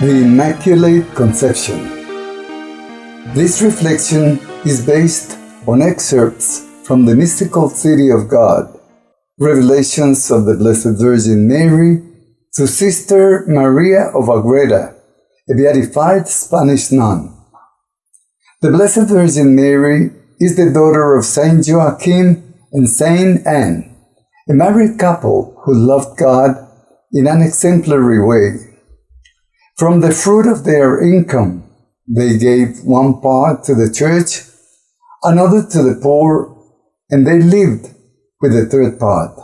The Immaculate Conception. This reflection is based on excerpts from the mystical city of God, revelations of the Blessed Virgin Mary to Sister Maria of Agreda, a beatified Spanish nun. The Blessed Virgin Mary is the daughter of Saint Joachim and Saint Anne, a married couple who loved God in an exemplary way. From the fruit of their income, they gave one part to the church, another to the poor, and they lived with the third part.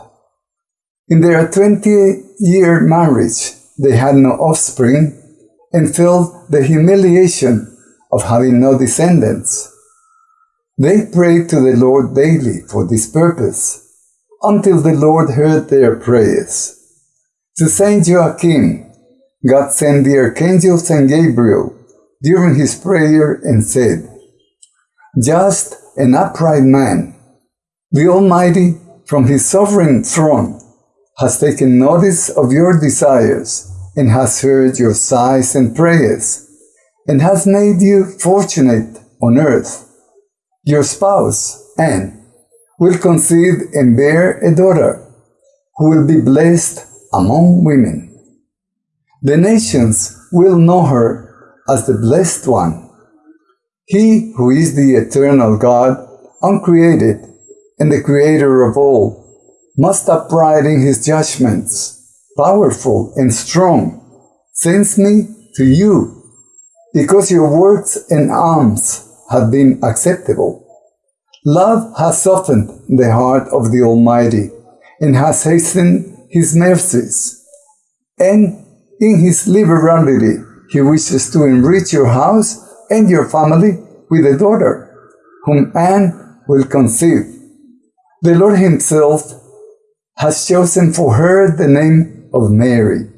In their 20-year marriage, they had no offspring and felt the humiliation of having no descendants. They prayed to the Lord daily for this purpose, until the Lord heard their prayers. To Saint Joachim, God sent the archangel Saint Gabriel during his prayer and said, Just and upright man, the Almighty from his sovereign throne has taken notice of your desires and has heard your sighs and prayers and has made you fortunate on earth. Your spouse, Anne, will conceive and bear a daughter who will be blessed among women. The nations will know her as the Blessed One. He who is the eternal God, uncreated, and the Creator of all, must upright in his judgments, powerful and strong, sends me to you, because your words and alms have been acceptable. Love has softened the heart of the Almighty, and has hastened his mercies, and in his liberality, he wishes to enrich your house and your family with a daughter, whom Anne will conceive. The Lord himself has chosen for her the name of Mary.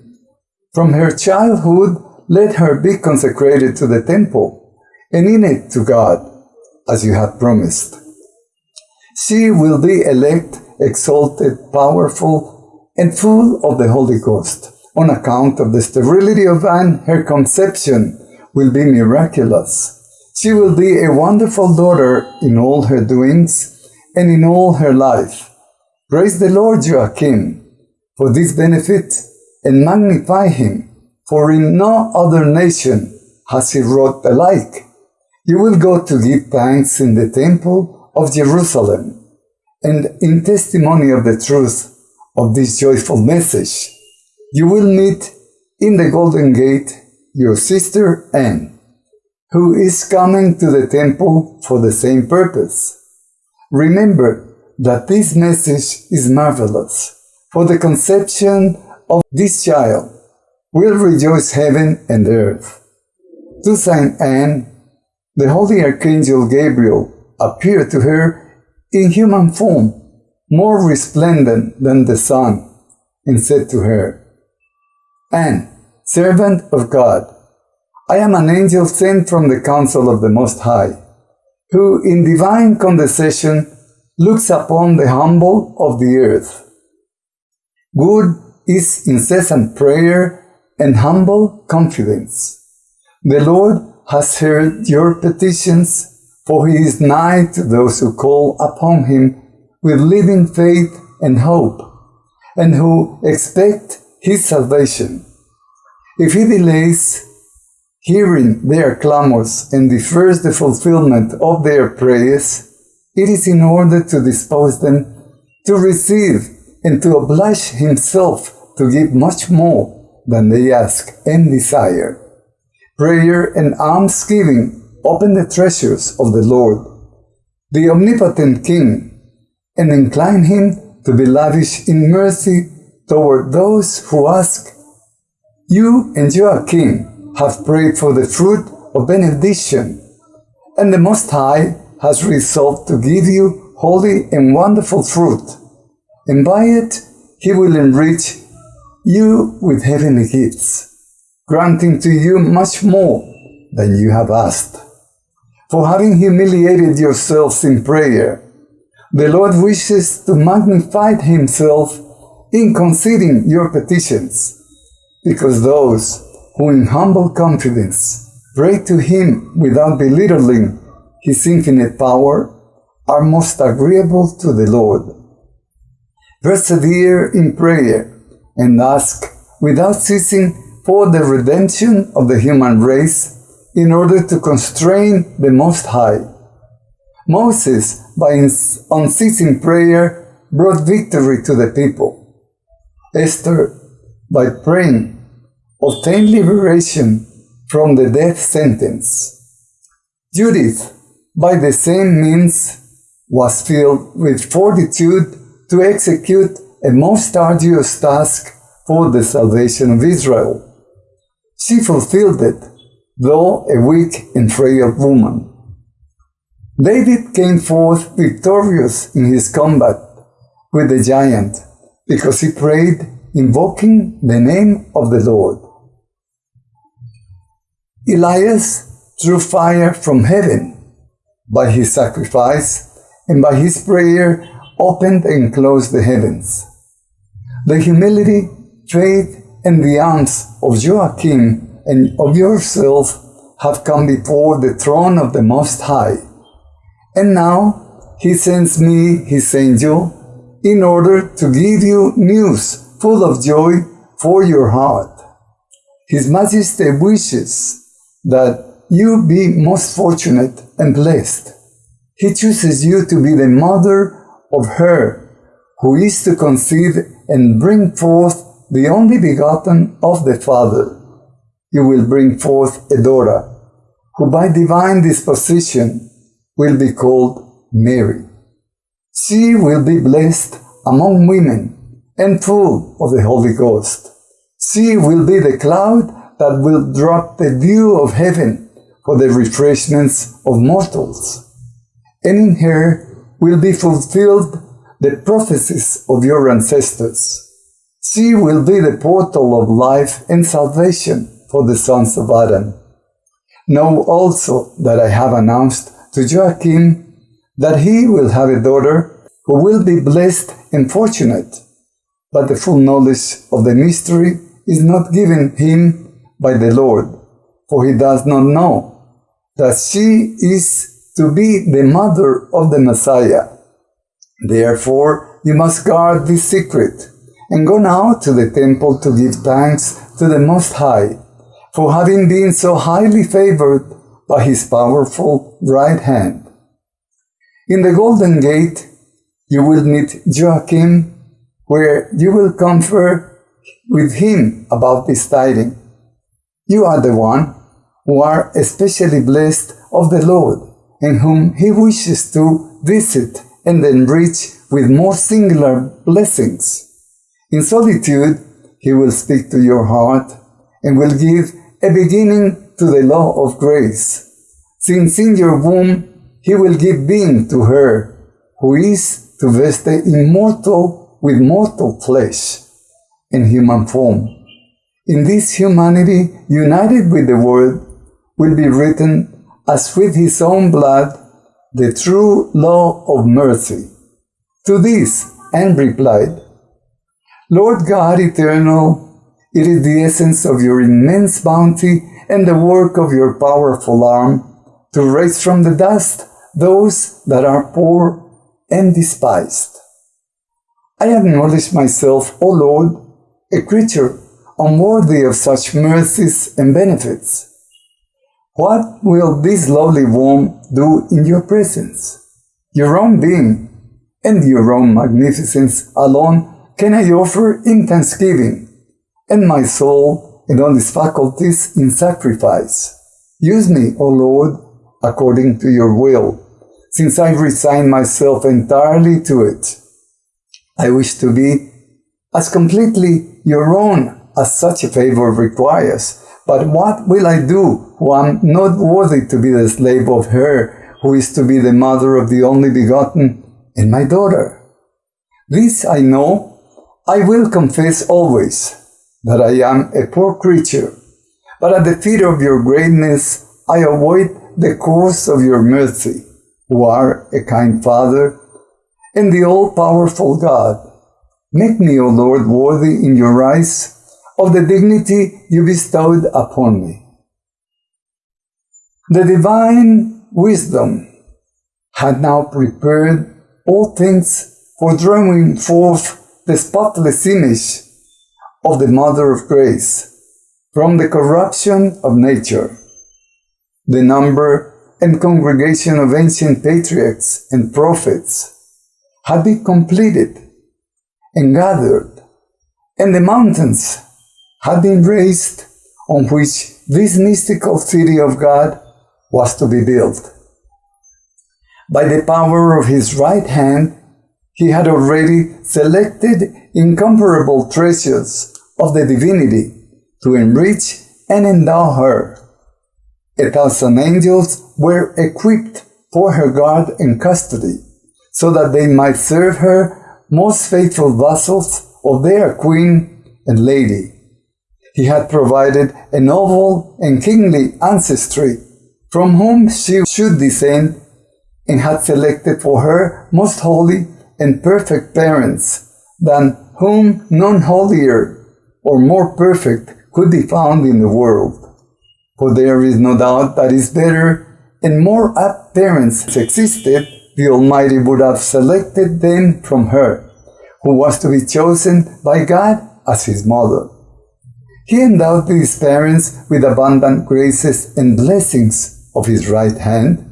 From her childhood, let her be consecrated to the temple, and in it to God, as you have promised. She will be elect, exalted, powerful, and full of the Holy Ghost on account of the sterility of Anne, her conception will be miraculous. She will be a wonderful daughter in all her doings and in all her life. Praise the Lord Joachim for this benefit and magnify him, for in no other nation has he wrought the like. You will go to give thanks in the temple of Jerusalem, and in testimony of the truth of this joyful message, you will meet in the Golden Gate your sister Anne, who is coming to the temple for the same purpose. Remember that this message is marvelous, for the conception of this child will rejoice heaven and earth. To Saint Anne, the holy archangel Gabriel appeared to her in human form, more resplendent than the sun, and said to her, Anne, servant of God, I am an angel sent from the council of the Most High, who in divine condescension looks upon the humble of the earth. Good is incessant prayer and humble confidence. The Lord has heard your petitions, for he is nigh to those who call upon him with living faith and hope, and who expect his salvation. If he delays hearing their clamors and defers the fulfillment of their prayers, it is in order to dispose them to receive and to oblige himself to give much more than they ask and desire. Prayer and almsgiving open the treasures of the Lord, the omnipotent King, and incline him to be lavish in mercy toward those who ask, You and your King have prayed for the fruit of benediction, and the Most High has resolved to give you holy and wonderful fruit, and by it he will enrich you with heavenly gifts, granting to you much more than you have asked. For having humiliated yourselves in prayer, the Lord wishes to magnify himself in conceding your petitions, because those who in humble confidence pray to him without belittling his infinite power, are most agreeable to the Lord. Persevere in prayer and ask without ceasing for the redemption of the human race in order to constrain the Most High. Moses, by his unceasing prayer, brought victory to the people. Esther, by praying, obtained liberation from the death sentence. Judith, by the same means, was filled with fortitude to execute a most arduous task for the salvation of Israel. She fulfilled it, though a weak and frail woman. David came forth victorious in his combat with the giant because he prayed invoking the name of the Lord. Elias drew fire from heaven by his sacrifice and by his prayer opened and closed the heavens. The humility, faith, and the arms of Joachim and of yourself have come before the throne of the Most High. And now he sends me his angel in order to give you news full of joy for your heart. His Majesty wishes that you be most fortunate and blessed. He chooses you to be the mother of her who is to conceive and bring forth the only begotten of the Father. You will bring forth a daughter, who by divine disposition will be called Mary. She will be blessed among women and full of the Holy Ghost. She will be the cloud that will drop the dew of heaven for the refreshments of mortals. And in her will be fulfilled the prophecies of your ancestors. She will be the portal of life and salvation for the sons of Adam. Know also that I have announced to Joachim that he will have a daughter who will be blessed and fortunate, but the full knowledge of the mystery is not given him by the Lord, for he does not know that she is to be the mother of the Messiah. Therefore, you must guard this secret, and go now to the temple to give thanks to the Most High, for having been so highly favored by his powerful right hand. In the Golden Gate, you will meet Joachim, where you will confer with him about this tiding. You are the one who are especially blessed of the Lord, and whom he wishes to visit and enrich with more singular blessings. In solitude, he will speak to your heart and will give a beginning to the law of grace. Since in your womb he will give being to her, who is to vest immortal with mortal flesh in human form. In this humanity, united with the Word, will be written, as with his own blood, the true law of mercy. To this, Anne replied, Lord God eternal, it is the essence of your immense bounty and the work of your powerful arm to raise from the dust those that are poor and despised. I acknowledge myself, O Lord, a creature unworthy of such mercies and benefits. What will this lowly womb do in your presence? Your own being and your own magnificence alone can I offer in thanksgiving, and my soul and all its faculties in sacrifice. Use me, O Lord, according to your will, since I resign myself entirely to it. I wish to be as completely your own as such a favor requires. But what will I do who am not worthy to be the slave of her who is to be the mother of the only begotten and my daughter? This I know, I will confess always that I am a poor creature, but at the feet of your greatness I await the course of your mercy, who are a kind Father and the all-powerful God. Make me, O Lord, worthy in your eyes of the dignity you bestowed upon me. The divine wisdom had now prepared all things for drawing forth the spotless image of the Mother of Grace from the corruption of nature. The number and congregation of ancient patriarchs and prophets had been completed and gathered, and the mountains had been raised on which this mystical city of God was to be built. By the power of his right hand, he had already selected incomparable treasures of the divinity to enrich and endow her. A thousand angels were equipped for her guard and custody, so that they might serve her most faithful vassals of their queen and lady. He had provided a noble and kingly ancestry from whom she should descend and had selected for her most holy and perfect parents than whom none holier or more perfect could be found in the world. For there is no doubt that is better and more parents existed, the Almighty would have selected them from her, who was to be chosen by God as his mother. He endowed these parents with abundant graces and blessings of his right hand,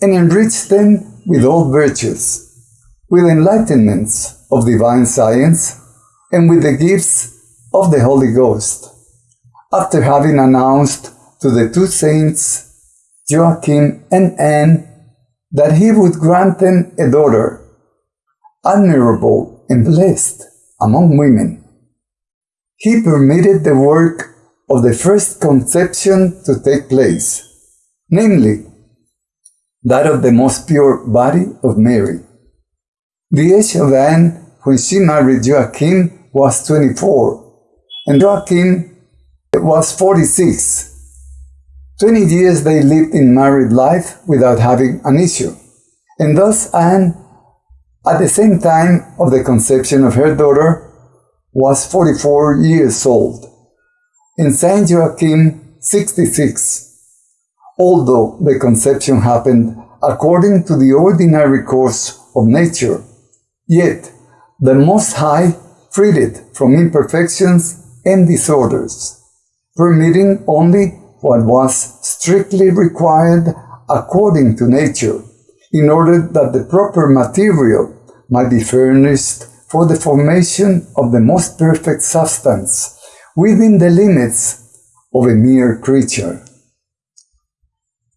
and enriched them with all virtues, with enlightenments of divine science, and with the gifts of the Holy Ghost. After having announced to the two saints, Joachim and Anne, that he would grant them a daughter, admirable and blessed among women. He permitted the work of the first conception to take place, namely, that of the most pure body of Mary. The age of Anne when she married Joachim was 24, and Joachim was 46. 20 years they lived in married life without having an issue, and thus Anne, at the same time of the conception of her daughter, was 44 years old, and Saint Joachim 66 although the conception happened according to the ordinary course of nature, yet the Most High freed it from imperfections and disorders, permitting only what was strictly required according to nature, in order that the proper material might be furnished for the formation of the most perfect substance within the limits of a mere creature.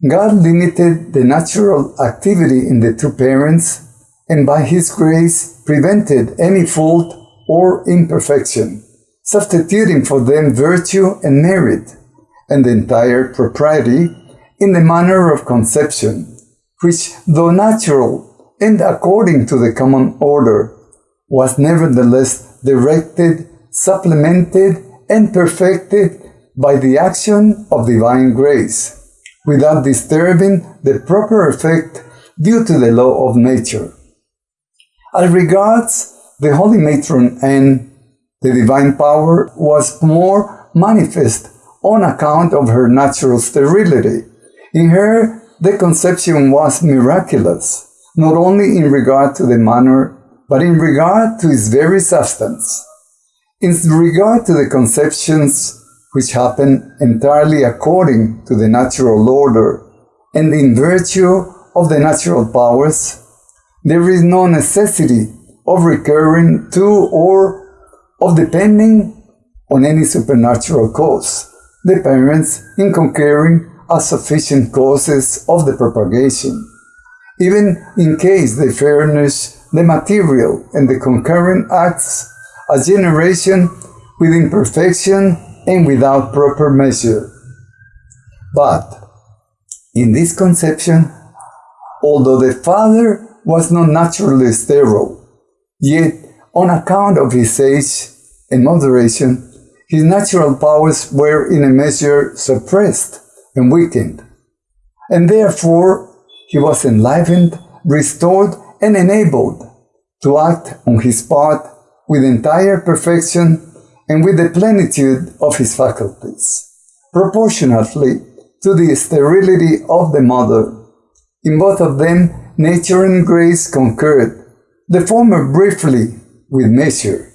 God limited the natural activity in the two parents and by His grace prevented any fault or imperfection, substituting for them virtue and merit and the entire propriety in the manner of conception, which, though natural and according to the common order, was nevertheless directed, supplemented, and perfected by the action of divine grace without disturbing the proper effect due to the law of nature. As regards the Holy Matron Anne, the divine power was more manifest on account of her natural sterility. In her, the conception was miraculous, not only in regard to the manner, but in regard to its very substance. In regard to the conceptions which happen entirely according to the natural order and in virtue of the natural powers, there is no necessity of recurring to or of depending on any supernatural cause. The parents, in concurring, are sufficient causes of the propagation, even in case they furnish the material and the concurrent acts, a generation with imperfection and without proper measure. But in this conception, although the father was not naturally sterile, yet on account of his age and moderation, his natural powers were in a measure suppressed and weakened, and therefore he was enlivened, restored, and enabled to act on his part with entire perfection and with the plenitude of his faculties, proportionately to the sterility of the mother. In both of them, nature and grace concurred, the former briefly with measure,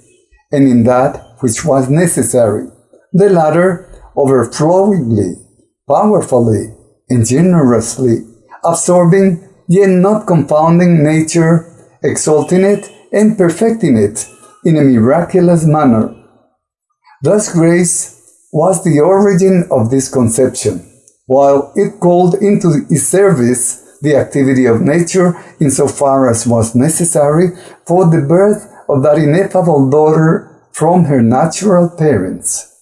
and in that which was necessary, the latter overflowingly, powerfully, and generously, absorbing yet not confounding nature, exalting it and perfecting it in a miraculous manner. Thus grace was the origin of this conception, while it called into its service the activity of nature insofar as was necessary for the birth of that ineffable daughter from her natural parents.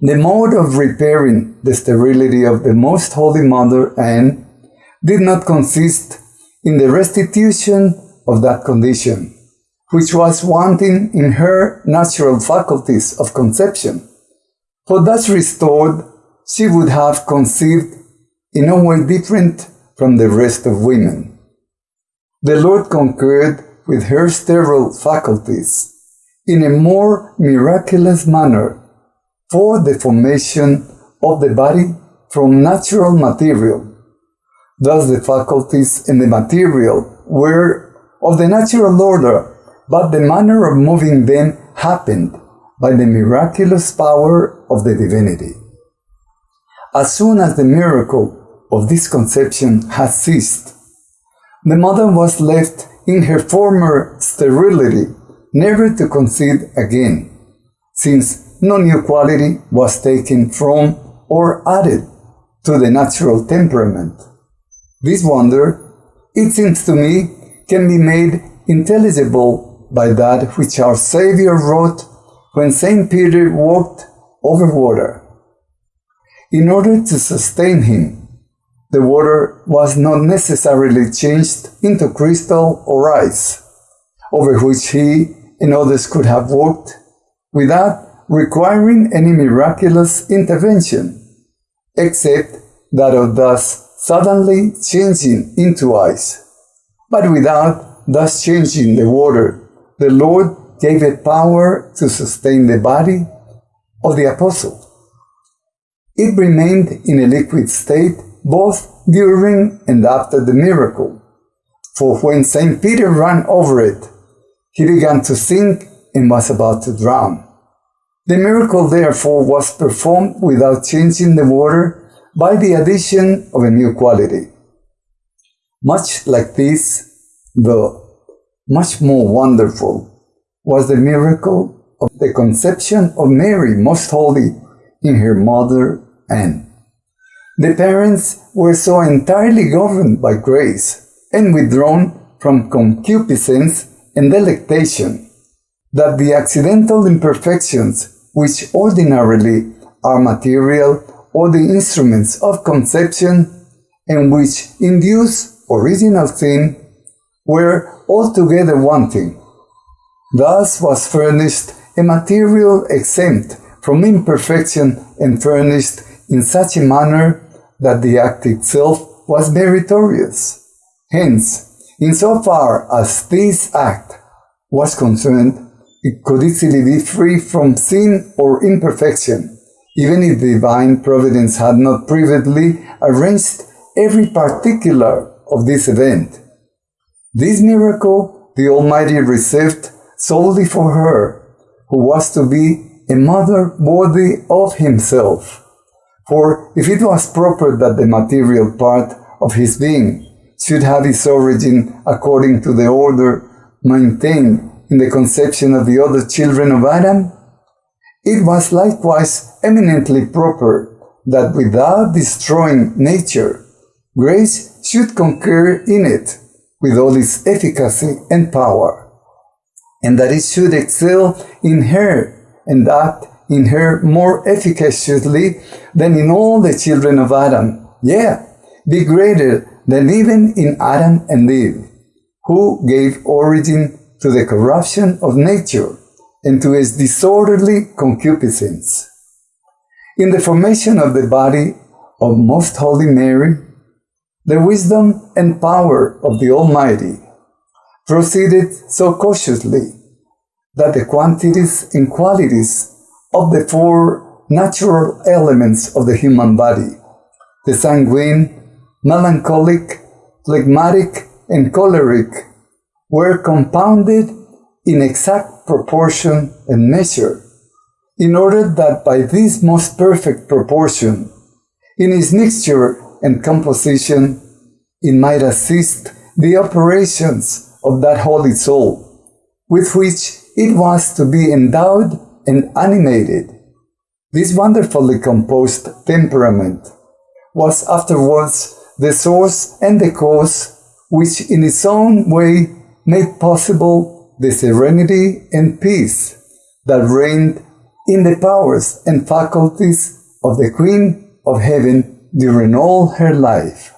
The mode of repairing the sterility of the Most Holy Mother Anne did not consist in the restitution of that condition, which was wanting in her natural faculties of conception. For thus restored, she would have conceived in a way different from the rest of women. The Lord concurred with her sterile faculties in a more miraculous manner for the formation of the body from natural material. Thus the faculties and the material were of the natural order, but the manner of moving them happened by the miraculous power of the divinity. As soon as the miracle of this conception had ceased, the mother was left in her former sterility, never to concede again, since no new quality was taken from or added to the natural temperament. This wonder, it seems to me, can be made intelligible by that which our Savior wrote when St. Peter walked over water. In order to sustain him, the water was not necessarily changed into crystal or ice, over which he and others could have walked without requiring any miraculous intervention, except that of thus suddenly changing into ice. But without thus changing the water, the Lord gave it power to sustain the body of the apostle. It remained in a liquid state both during and after the miracle. For when St. Peter ran over it, he began to sink and was about to drown. The miracle therefore was performed without changing the water by the addition of a new quality. Much like this, though much more wonderful, was the miracle of the conception of Mary, most holy, in her mother Anne. The parents were so entirely governed by grace and withdrawn from concupiscence and delectation that the accidental imperfections which ordinarily are material or the instruments of conception and which induce original sin were altogether wanting. Thus was furnished a material exempt from imperfection and furnished in such a manner that the act itself was meritorious. Hence, insofar as this act was concerned, it could easily be free from sin or imperfection, even if divine providence had not previously arranged every particular of this event. This miracle the Almighty received solely for her, who was to be a mother worthy of himself. For if it was proper that the material part of his being should have its origin according to the order maintained in the conception of the other children of Adam, it was likewise eminently proper that without destroying nature, grace should concur in it with all its efficacy and power, and that it should excel in her and act in her more efficaciously than in all the children of Adam. Yeah, be greater than even in Adam and Eve, who gave origin to the corruption of nature and to its disorderly concupiscence. In the formation of the body of Most Holy Mary, the wisdom and power of the Almighty proceeded so cautiously that the quantities and qualities of the four natural elements of the human body, the sanguine, melancholic, phlegmatic, and choleric, were compounded in exact proportion and measure, in order that by this most perfect proportion, in its mixture and composition, it might assist the operations of that holy soul, with which it was to be endowed and animated. This wonderfully composed temperament was afterwards the source and the cause which in its own way made possible the serenity and peace that reigned in the powers and faculties of the Queen of Heaven during all her life.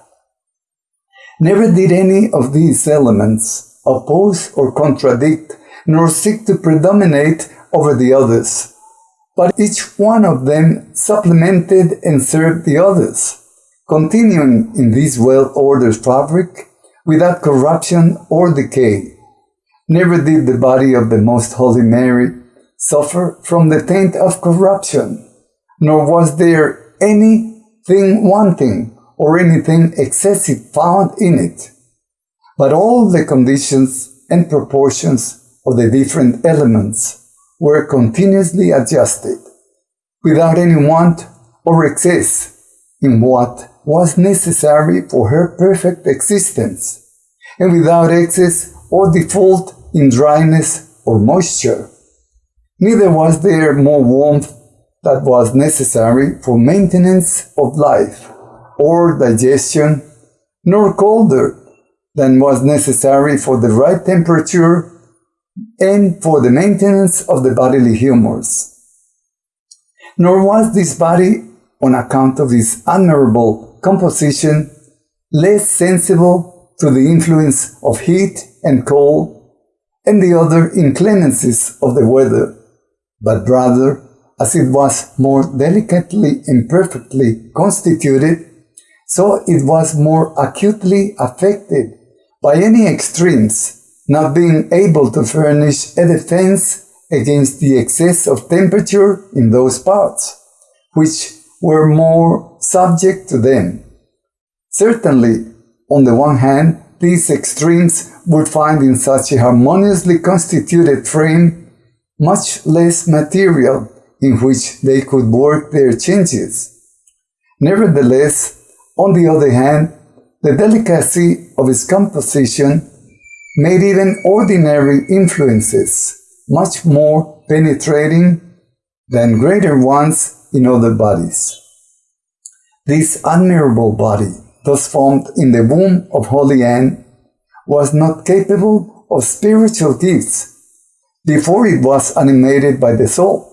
Never did any of these elements oppose or contradict, nor seek to predominate over the others, but each one of them supplemented and served the others, continuing in this well-ordered fabric without corruption or decay. Never did the body of the Most Holy Mary suffer from the taint of corruption, nor was there anything wanting or anything excessive found in it, but all the conditions and proportions of the different elements were continuously adjusted, without any want or excess in what was necessary for her perfect existence, and without excess or default in dryness or moisture. Neither was there more warmth that was necessary for maintenance of life or digestion, nor colder than was necessary for the right temperature and for the maintenance of the bodily humors. Nor was this body, on account of its admirable composition, less sensible to the influence of heat and cold and the other inclemencies of the weather, but rather, as it was more delicately and perfectly constituted, so it was more acutely affected by any extremes, not being able to furnish a defense against the excess of temperature in those parts, which were more subject to them. Certainly, on the one hand, these extremes would find in such a harmoniously constituted frame much less material in which they could work their changes. Nevertheless, on the other hand, the delicacy of its composition made even ordinary influences much more penetrating than greater ones in other bodies. This admirable body, thus formed in the womb of Holy Anne, was not capable of spiritual gifts before it was animated by the soul,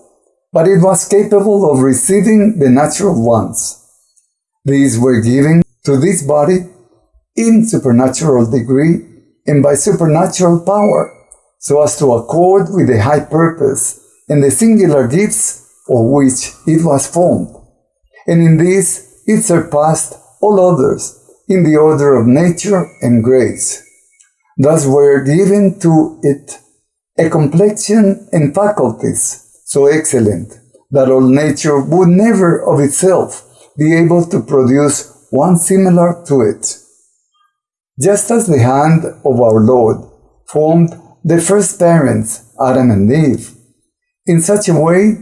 but it was capable of receiving the natural ones. These were given to this body in supernatural degree and by supernatural power, so as to accord with the high purpose and the singular gifts for which it was formed. And in this it surpassed all others in the order of nature and grace. Thus were given to it a complexion and faculties so excellent that all nature would never of itself be able to produce one similar to it. Just as the hand of our Lord formed the first parents, Adam and Eve, in such a way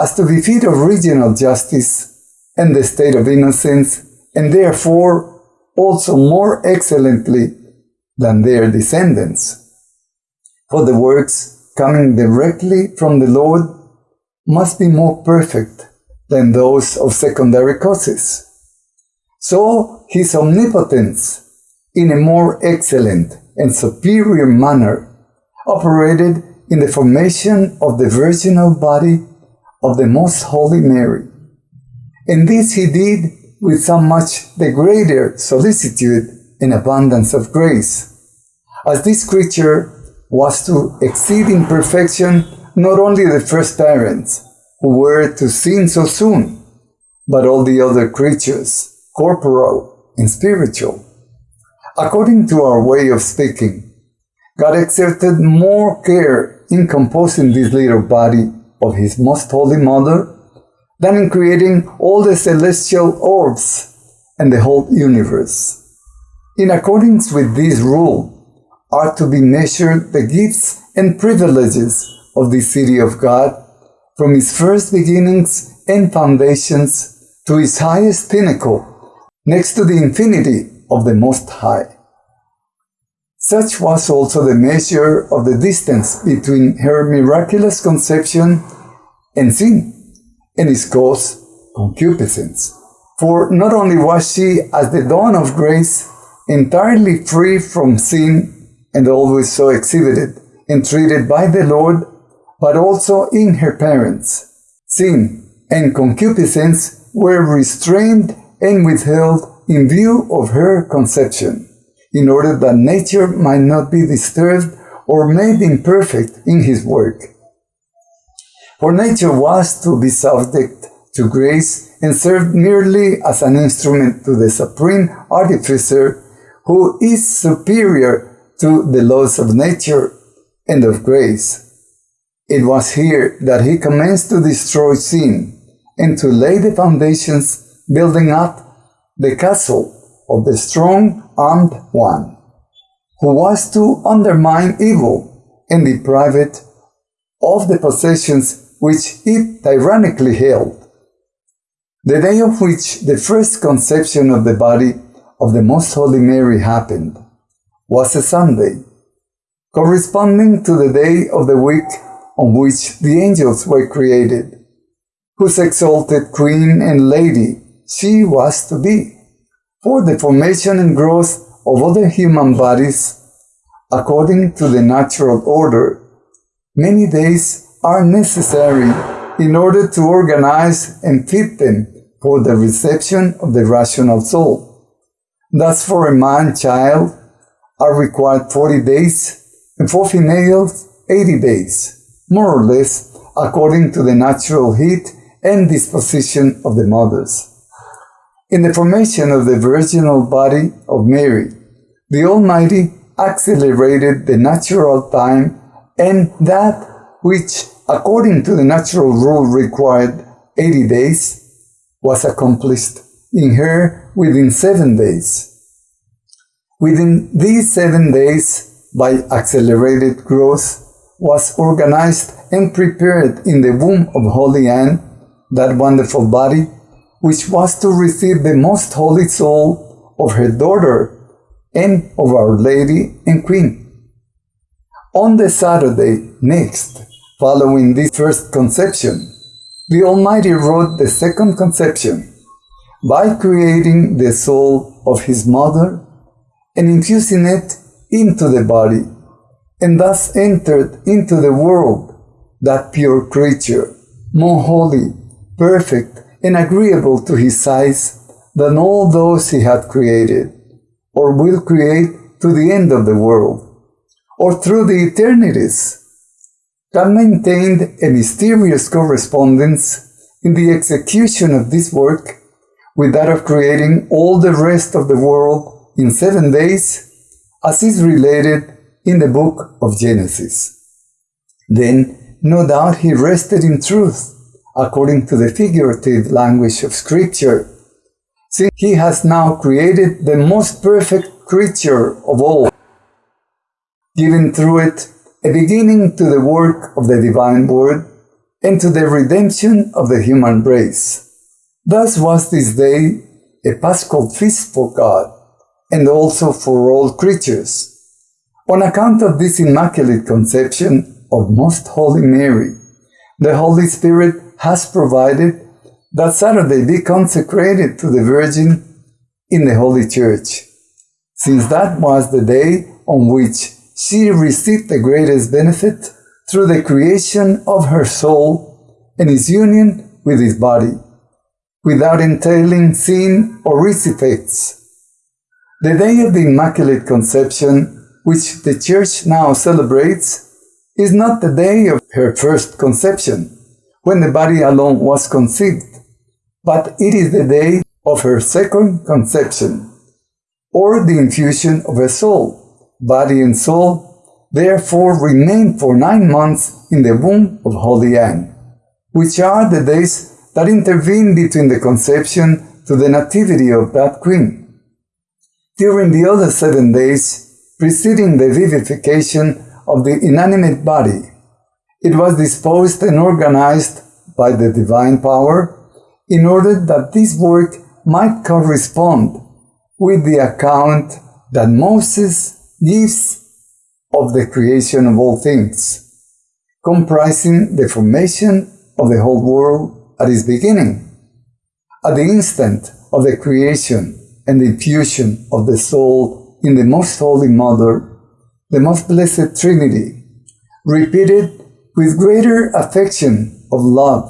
as to the feet of original justice and the state of innocence, and therefore also more excellently than their descendants. For the works coming directly from the Lord must be more perfect than those of secondary causes. So his omnipotence, in a more excellent and superior manner, operated in the formation of the virginal body of the Most Holy Mary. And this he did with so much the greater solicitude and abundance of grace, as this creature was to exceed in perfection not only the first parents, who were to sin so soon, but all the other creatures, corporal and spiritual. According to our way of speaking, God exerted more care in composing this little body of His Most Holy Mother than in creating all the celestial orbs and the whole universe. In accordance with this rule, are to be measured the gifts and privileges of the city of God from its first beginnings and foundations to its highest pinnacle, next to the infinity of the Most High. Such was also the measure of the distance between her miraculous conception and sin, and its cause, concupiscence. For not only was she, as the dawn of grace, entirely free from sin and always so exhibited and treated by the Lord, but also in her parents. Sin and concupiscence were restrained and withheld in view of her conception, in order that nature might not be disturbed or made imperfect in his work. For nature was to be subject to grace and served merely as an instrument to the supreme artificer who is superior to the laws of nature and of grace. It was here that he commenced to destroy sin and to lay the foundations, building up the castle of the strong armed one, who was to undermine evil and deprive it of the possessions which it tyrannically held. The day of which the first conception of the body of the Most Holy Mary happened was a Sunday, corresponding to the day of the week on which the angels were created, whose exalted queen and lady she was to be, for the formation and growth of other human bodies, according to the natural order. Many days are necessary in order to organize and fit them for the reception of the rational soul. Thus, for a man-child, are required 40 days, and for females, 80 days, more or less according to the natural heat and disposition of the mothers. In the formation of the virginal body of Mary, the Almighty accelerated the natural time and that which, according to the natural rule, required 80 days, was accomplished in her within seven days. Within these seven days, by accelerated growth, was organized and prepared in the womb of Holy Anne, that wonderful body, which was to receive the most holy soul of her daughter and of Our Lady and Queen. On the Saturday next, following this first conception, the Almighty wrote the second conception by creating the soul of his mother and infusing it into the body, and thus entered into the world that pure creature, more holy, perfect, and agreeable to his size than all those he had created, or will create to the end of the world, or through the eternities. God maintained a mysterious correspondence in the execution of this work with that of creating all the rest of the world in seven days, as is related in the book of Genesis. Then, no doubt, he rested in truth, according to the figurative language of Scripture, since he has now created the most perfect creature of all, giving through it a beginning to the work of the divine word and to the redemption of the human race. Thus was this day a paschal feast for God, and also for all creatures. On account of this Immaculate Conception of Most Holy Mary, the Holy Spirit has provided that Saturday be consecrated to the Virgin in the Holy Church, since that was the day on which she received the greatest benefit through the creation of her soul and its union with his body, without entailing sin or its. The day of the Immaculate Conception, which the Church now celebrates, is not the day of her first conception, when the body alone was conceived, but it is the day of her second conception, or the infusion of a soul, body and soul, therefore remained for nine months in the womb of Holy Anne, which are the days that intervene between the conception to the nativity of that queen. During the other seven days preceding the vivification of the inanimate body, it was disposed and organized by the divine power in order that this work might correspond with the account that Moses gives of the creation of all things, comprising the formation of the whole world at its beginning. At the instant of the creation and the infusion of the soul in the Most Holy Mother, the Most Blessed Trinity, repeated with greater affection of love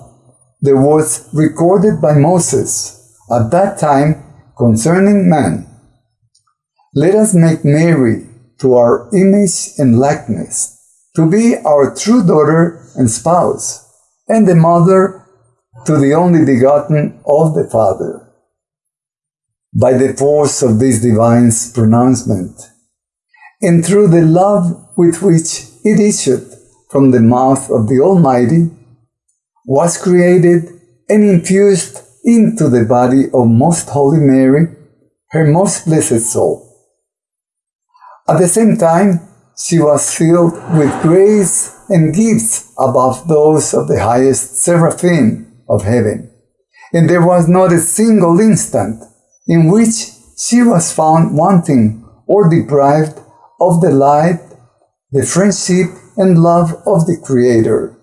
the words recorded by Moses at that time concerning man. Let us make Mary to our image and likeness, to be our true daughter and spouse, and the mother to the only begotten of the Father. By the force of this divine pronouncement, and through the love with which it issued from the mouth of the Almighty, was created and infused into the body of Most Holy Mary, her most blessed soul. At the same time, she was filled with grace and gifts above those of the highest seraphim of heaven. And there was not a single instant in which she was found wanting or deprived of the light, the friendship and love of the Creator,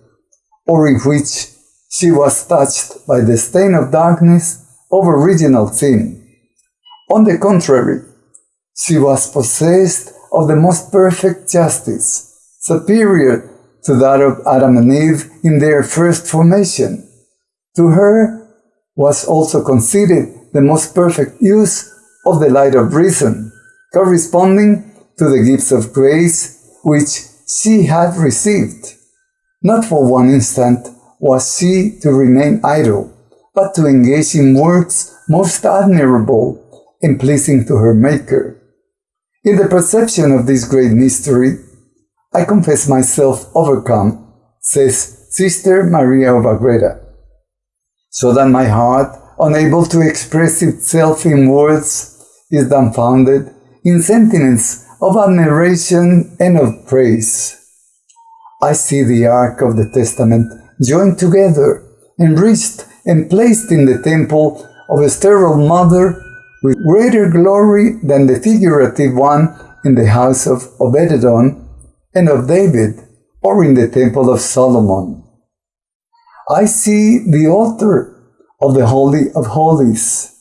or in which she was touched by the stain of darkness of original sin. On the contrary, she was possessed of the most perfect justice, superior to that of Adam and Eve in their first formation. To her was also conceded the most perfect use of the light of reason, corresponding to the gifts of grace which she had received. Not for one instant was she to remain idle, but to engage in works most admirable and pleasing to her Maker. In the perception of this great mystery, I confess myself overcome, says Sister Maria of Agreda, so that my heart, unable to express itself in words, is dumbfounded in sentiments of admiration and of praise. I see the Ark of the Testament joined together, enriched and placed in the temple of a sterile mother with greater glory than the figurative one in the house of Obededom and of David or in the temple of Solomon. I see the altar of the Holy of Holies,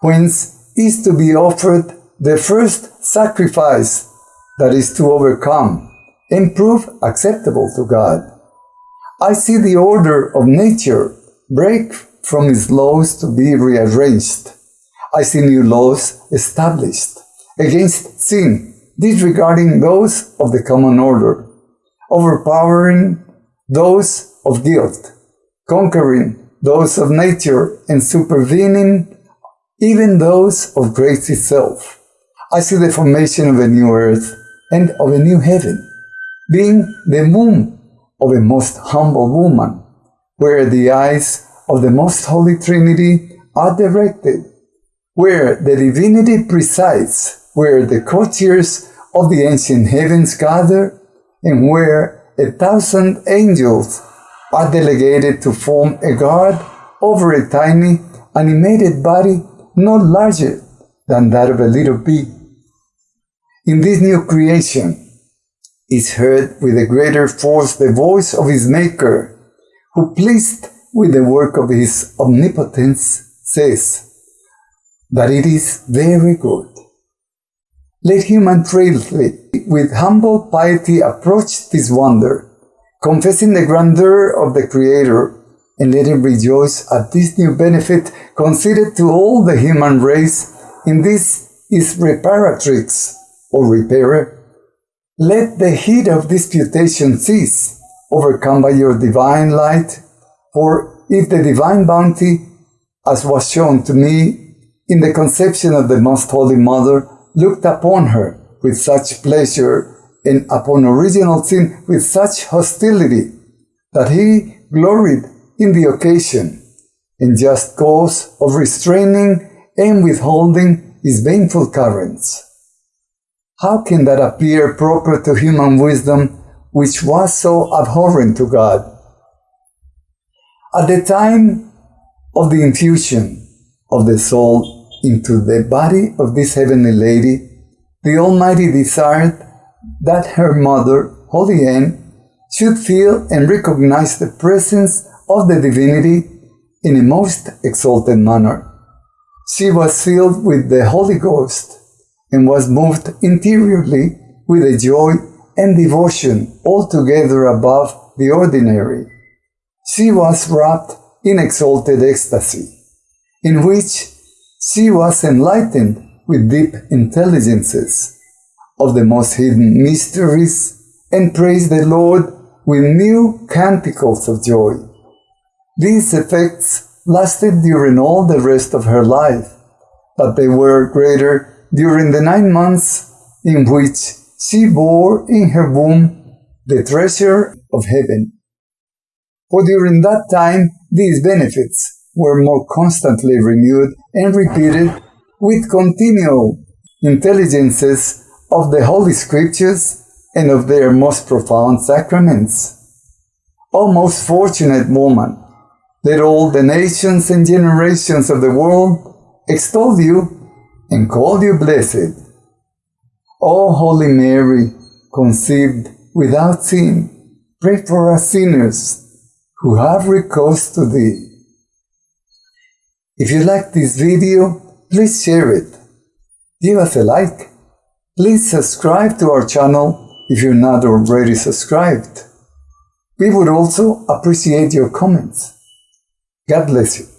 whence is to be offered the first sacrifice that is to overcome and prove acceptable to God. I see the order of nature break from its laws to be rearranged. I see new laws established against sin, disregarding those of the common order, overpowering those of guilt, conquering those of nature, and supervening even those of grace itself. I see the formation of a new earth and of a new heaven, being the womb of a most humble woman, where the eyes of the most holy Trinity are directed, where the divinity presides, where the courtiers of the ancient heavens gather, and where a thousand angels are delegated to form a guard over a tiny animated body not larger than that of a little bee. In this new creation, is heard with a greater force the voice of his Maker, who pleased with the work of his omnipotence says that it is very good. Let human frailty with humble piety approach this wonder, confessing the grandeur of the Creator, and let him rejoice at this new benefit conceded to all the human race in this is reparatrix, or repairer, let the heat of disputation cease, overcome by your divine light, for if the divine bounty, as was shown to me in the conception of the Most Holy Mother, looked upon her with such pleasure and upon original sin with such hostility that he gloried in the occasion. And just cause of restraining and withholding his baneful currents. How can that appear proper to human wisdom, which was so abhorrent to God? At the time of the infusion of the soul into the body of this heavenly lady, the Almighty desired that her mother, Holy Anne, should feel and recognize the presence of the divinity in a most exalted manner. She was filled with the Holy Ghost and was moved interiorly with a joy and devotion altogether above the ordinary. She was wrapped in exalted ecstasy, in which she was enlightened with deep intelligences of the most hidden mysteries and praised the Lord with new canticles of joy. These effects lasted during all the rest of her life, but they were greater during the nine months in which she bore in her womb the treasure of heaven. For during that time these benefits were more constantly renewed and repeated with continual intelligences of the Holy Scriptures and of their most profound sacraments. O most fortunate woman, let all the nations and generations of the world extol you and call you blessed. O Holy Mary, conceived without sin, pray for us sinners who have recourse to thee. If you like this video, please share it. Give us a like. Please subscribe to our channel if you're not already subscribed. We would also appreciate your comments. God bless you.